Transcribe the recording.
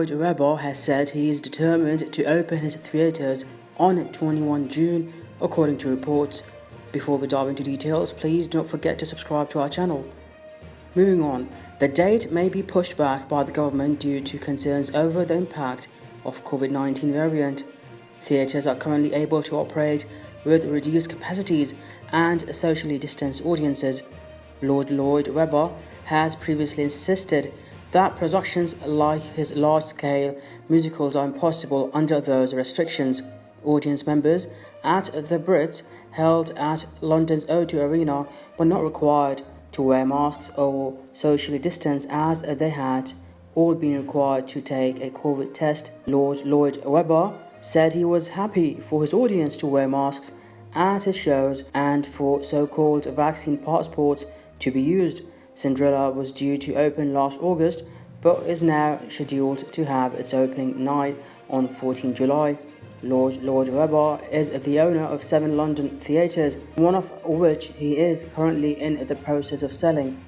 Lloyd Webber has said he is determined to open his theatres on 21 June, according to reports. Before we dive into details, please don't forget to subscribe to our channel. Moving on, the date may be pushed back by the government due to concerns over the impact of COVID-19 variant. Theatres are currently able to operate with reduced capacities and socially distanced audiences. Lord Lloyd Webber has previously insisted that productions like his large-scale musicals are impossible under those restrictions. Audience members at the Brits held at London's O2 Arena were not required to wear masks or socially distance as they had all been required to take a COVID test. Lord Lloyd Webber said he was happy for his audience to wear masks at his shows and for so-called vaccine passports to be used. Cinderella was due to open last August but is now scheduled to have its opening night on 14 July. Lord Lloyd Webber is the owner of seven London theatres, one of which he is currently in the process of selling.